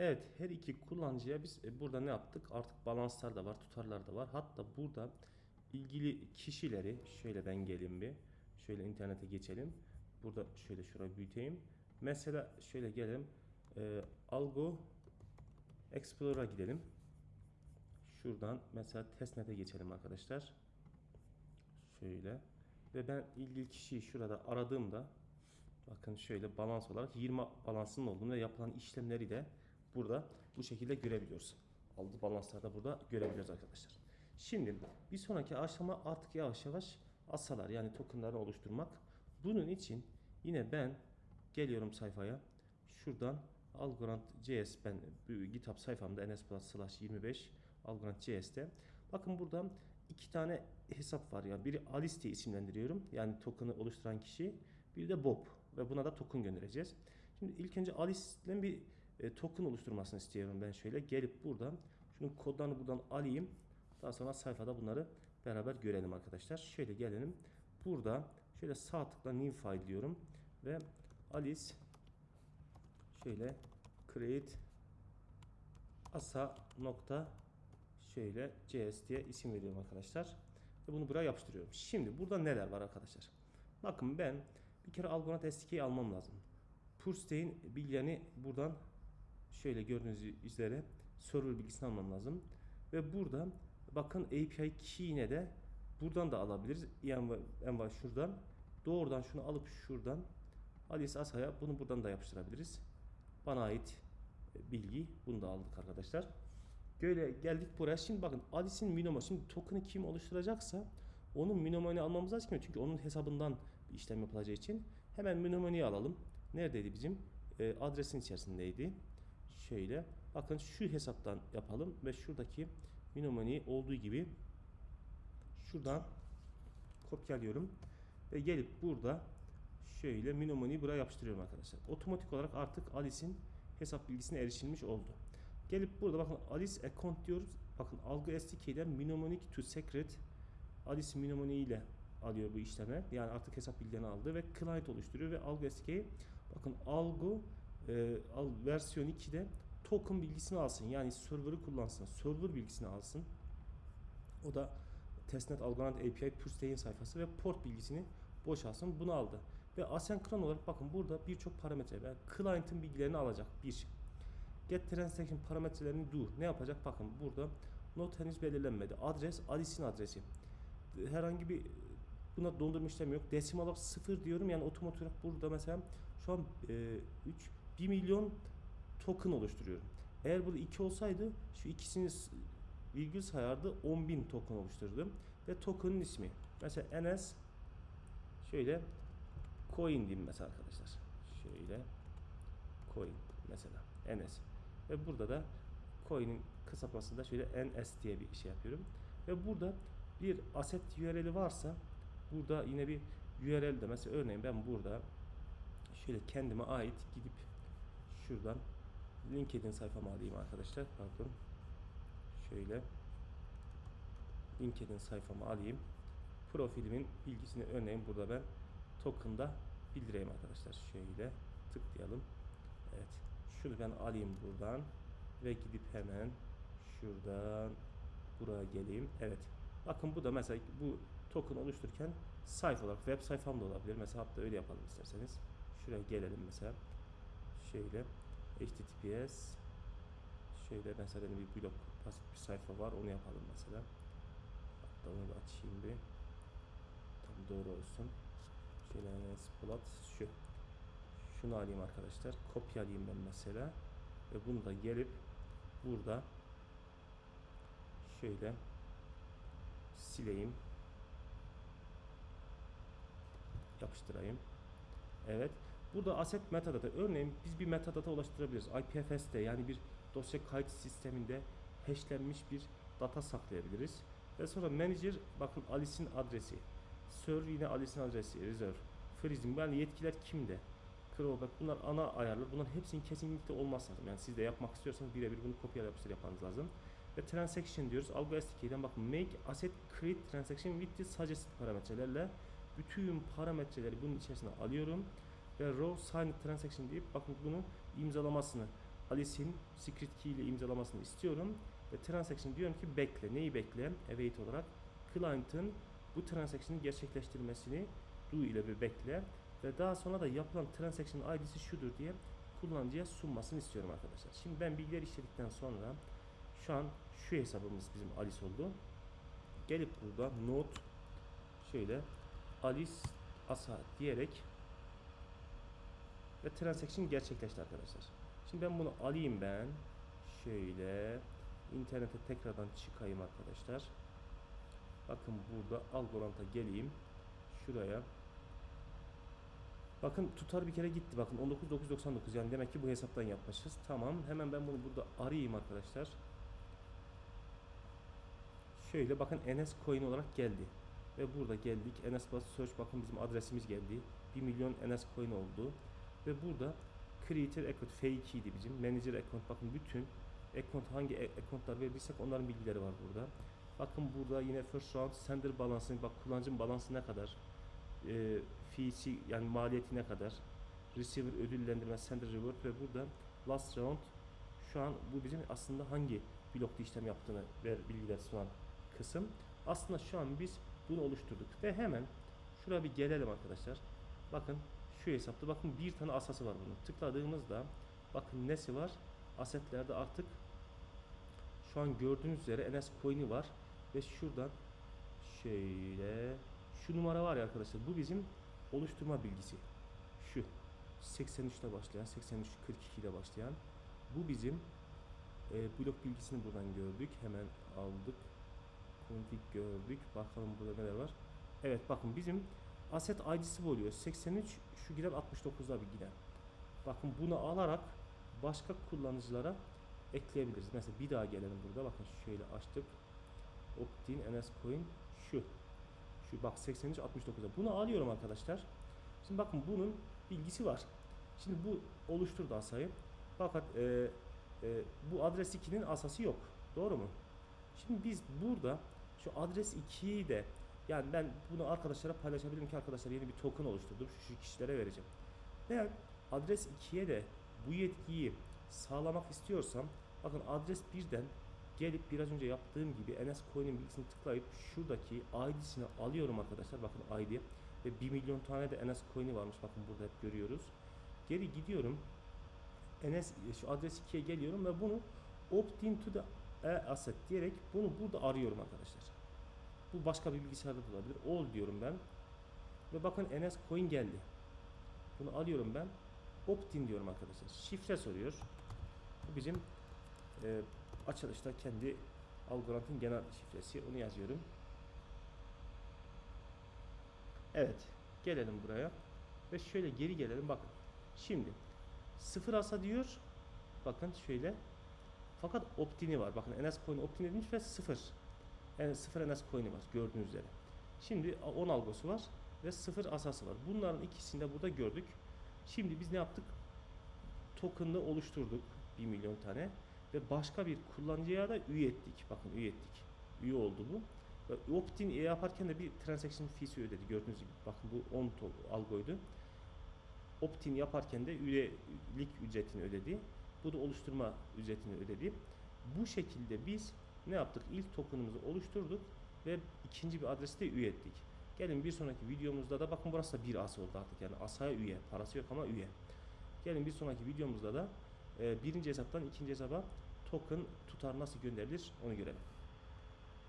Evet her iki kullanıcıya biz e, burada ne yaptık? Artık balanslar da var, tutarlar da var. Hatta burada ilgili kişileri şöyle ben geleyim bir. Şöyle internete geçelim. Burada şöyle şurayı büyüteyim. Mesela şöyle gelelim. E, Algo Explorer'a gidelim. Şuradan mesela testnet'e geçelim arkadaşlar. Şöyle. Ve ben ilgili kişiyi şurada aradığımda bakın şöyle balans olarak 20 balansının olduğunu ve yapılan işlemleri de burada bu şekilde görebiliyoruz. Aldığı balanslarda burada görebiliyoruz arkadaşlar. Şimdi bir sonraki aşama artık yavaş yavaş asalar yani tokenları oluşturmak. Bunun için yine ben geliyorum sayfaya. Şuradan Algorand JS ben GitHub sayfamda ns plus slash 25 Algorand JS'te. Bakın burada iki tane hesap var ya. Biri Alice diye isimlendiriyorum. Yani token'ı oluşturan kişi. Bir de Bob ve buna da token göndereceğiz. Şimdi ilk önce Alice'den bir e, token oluşturmasını istiyorum ben şöyle. Gelip buradan şunun kodlarını buradan alayım. Daha sonra sayfada bunları beraber görelim arkadaşlar. Şöyle gelelim. Burada şöyle sağ tıkla new file diyorum ve Alice şöyle create asa nokta şöyle cs diye isim veriyorum arkadaşlar. Ve bunu buraya yapıştırıyorum. Şimdi burada neler var arkadaşlar? Bakın ben bir kere Algonaut SDK'yi almam lazım. Purstein bilgilerini buradan şöyle gördüğünüz üzere server bilgisini almam lazım. Ve burada bakın API key'ine de buradan da alabiliriz. Yani en var şuradan. Doğrudan şunu alıp şuradan Alice Asa'ya bunu buradan da yapıştırabiliriz. Bana ait bilgi. Bunu da aldık arkadaşlar. Böyle geldik buraya. Şimdi bakın Alice'in minoma. Şimdi token'ı kim oluşturacaksa onun minomanı almamız lazım. Çünkü onun hesabından işlem yapılacağı için. Hemen minomanı alalım. Neredeydi bizim? E, adresin içerisindeydi. Şöyle. Bakın şu hesaptan yapalım. Ve şuradaki minomanı olduğu gibi şuradan kopyalıyorum. Ve gelip burada şöyle minomanı buraya yapıştırıyorum arkadaşlar. Otomatik olarak artık Alice'in hesap bilgisine erişilmiş oldu. Gelip burada bakın Alice account diyoruz. Bakın algı SDK'den mnemonic to secret Alice mnemoniği ile alıyor bu işleme. Yani artık hesap bilgilerini aldı ve client oluşturuyor ve algı SDK bakın algı e, al, versiyon 2'de token bilgisini alsın. Yani server'ı kullansın. Server bilgisini alsın. O da testnet algılant API Purstain sayfası ve port bilgisini boşalsın. Bunu aldı. Ve asenkron olarak bakın burada birçok parametre ve client'ın bilgilerini alacak. Bir Get transaction parametrelerini do. Ne yapacak? Bakın burada not henüz belirlenmedi. Adres Alice'in adresi. Herhangi bir buna dondurma işlemi yok. Desimal olarak 0 diyorum. Yani otomatik olarak burada mesela şu an e, 3 1 milyon token oluşturuyorum. Eğer burada 2 olsaydı şu ikisini virgül sayardı 10.000 token oluşturdum. Ve token'ın ismi. Mesela NS şöyle coin diyeyim mesela arkadaşlar. Şöyle coin mesela NS. Ve burada da coin'in kısaltmasında şöyle NS diye bir şey yapıyorum. Ve burada bir asset URL'i varsa burada yine bir URL de mesela örneğin ben burada şöyle kendime ait gidip şuradan LinkedIn sayfamı alayım arkadaşlar. Pardon. Şöyle LinkedIn sayfamı alayım. Profilimin bilgisini örneğin burada ben token'da bildireyim arkadaşlar. Şöyle tıklayalım. Evet. Şunu ben alayım buradan ve gidip hemen şuradan buraya geleyim. Evet. Bakın bu da mesela bu token oluştururken sayfa olarak web sayfam da olabilir. Mesela hatta öyle yapalım isterseniz. Şuraya gelelim mesela. Şöyle https şöyle mesela bir blog basit bir sayfa var. Onu yapalım mesela. Hatta onu da açayım bir. Tam doğru olsun. Şöyle Splat şu şunu alayım arkadaşlar. Kopyalayayım ben mesela. Ve bunu da gelip burada şöyle sileyim. Yapıştırayım. Evet. Burada asset metadata. Örneğin biz bir metadata ulaştırabiliriz. IPFS'te yani bir dosya kayıt sisteminde hashlenmiş bir data saklayabiliriz. Ve sonra manager bakın Alice'in adresi. Sir yine Alice'in adresi. Reserve. Freezing. Yani yetkiler kimde? crawlback bunlar ana ayarlar. Bunların hepsinin kesinlikle olmaz lazım. Yani siz de yapmak istiyorsanız birebir bunu kopyala yapıştır yapmanız lazım. Ve transaction diyoruz. Algo SDK'den bakın make asset create transaction with the suggested parametrelerle bütün parametreleri bunun içerisine alıyorum ve row signed transaction deyip bakın bunu imzalamasını Alice'in secret key ile imzalamasını istiyorum. Ve transaction diyorum ki bekle. Neyi bekle? Await olarak. Client'ın bu transaction'ı gerçekleştirmesini do ile bir bekle. Ve daha sonra da yapılan transaction ID'si şudur diye kullanıcıya sunmasını istiyorum arkadaşlar. Şimdi ben bilgileri işledikten sonra şu an şu hesabımız bizim Alice oldu. Gelip burada note şöyle Alice Asa diyerek ve transaction gerçekleşti arkadaşlar. Şimdi ben bunu alayım ben. Şöyle internete tekrardan çıkayım arkadaşlar. Bakın burada Algorand'a geleyim. Şuraya. Bakın tutar bir kere gitti. Bakın 19999 yani demek ki bu hesaptan yapmışız. Tamam. Hemen ben bunu burada arayayım arkadaşlar. Şöyle bakın NS coin olarak geldi. Ve burada geldik. NS Plus Search bakın bizim adresimiz geldi. 1 milyon NS coin oldu. Ve burada Creator Account fake idi bizim. Manager Account bakın bütün account hangi accountlar verdiysek onların bilgileri var burada. Bakın burada yine first round sender balansını bak kullanıcının balansı ne kadar e, fee'si yani maliyeti ne kadar receiver ödüllendirme sender reward ve burada last round şu an bu bizim aslında hangi blokta işlem yaptığını ver bilgiler sunan kısım. Aslında şu an biz bunu oluşturduk ve hemen şuraya bir gelelim arkadaşlar. Bakın şu hesapta bakın bir tane asası var bunun. Tıkladığımızda bakın nesi var? Asetlerde artık şu an gördüğünüz üzere NS coin'i var ve şuradan şöyle şu numara var ya arkadaşlar bu bizim oluşturma bilgisi. Şu 83'te başlayan 83 42 ile başlayan bu bizim e, blok bilgisini buradan gördük. Hemen aldık. Config gördük. Bakalım burada neler var. Evet bakın bizim Asset ID'si oluyor. 83 şu gider 69'da bir gider. Bakın bunu alarak başka kullanıcılara ekleyebiliriz. Mesela bir daha gelelim burada. Bakın şöyle açtık. Optin NS Coin şu. Şu bak 83 69'da. Bunu alıyorum arkadaşlar. Şimdi bakın bunun bilgisi var. Şimdi bu oluşturdu asayı. Fakat e, e, bu adres 2'nin asası yok. Doğru mu? Şimdi biz burada şu adres 2'yi de yani ben bunu arkadaşlara paylaşabilirim ki arkadaşlar yeni bir token oluşturdum. Şu kişilere vereceğim. Ben adres 2'ye de bu yetkiyi sağlamak istiyorsam bakın adres 1'den gelip biraz önce yaptığım gibi NS Coin'in bilgisini tıklayıp şuradaki ID'sini alıyorum arkadaşlar. Bakın ID ve 1 milyon tane de NS Coin'i varmış. Bakın burada hep görüyoruz. Geri gidiyorum. NS şu adres 2'ye geliyorum ve bunu opt into the e-asset diyerek bunu burada arıyorum arkadaşlar. Bu başka bir bilgisayarda da olabilir. All diyorum ben. Ve bakın NS coin geldi. Bunu alıyorum ben. Opt-in diyorum arkadaşlar. Şifre soruyor. Bu bizim e, açılışta kendi Algorand'ın genel şifresi. Onu yazıyorum. Evet. Gelelim buraya. Ve şöyle geri gelelim. Bakın. Şimdi sıfır asa diyor. Bakın şöyle. Fakat opt-in'i var. Bakın NS coin opt-in edilmiş ve sıfır. Yani sıfır NS coin'i var gördüğünüz üzere. Şimdi 10 algosu var ve sıfır asası var. Bunların ikisini de burada gördük. Şimdi biz ne yaptık? Token'ı oluşturduk 1 milyon tane ve başka bir kullanıcıya da üye ettik. Bakın üye ettik. Üye oldu bu. Ve opt-in yaparken de bir transaction fee'si ödedi. Gördüğünüz gibi bakın bu 10 to- algoydu. Opt-in yaparken de üyelik ücretini ödedi. Bu da oluşturma ücretini ödedi. Bu şekilde biz ne yaptık? İlk token'ımızı oluşturduk ve ikinci bir adresi de üye ettik. Gelin bir sonraki videomuzda da bakın burası da bir asa oldu artık yani asaya üye. Parası yok ama üye. Gelin bir sonraki videomuzda da e, birinci hesaptan ikinci hesaba token tutar nasıl gönderilir onu görelim.